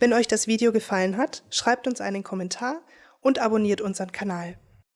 Wenn euch das Video gefallen hat, schreibt uns einen Kommentar und abonniert unseren Kanal.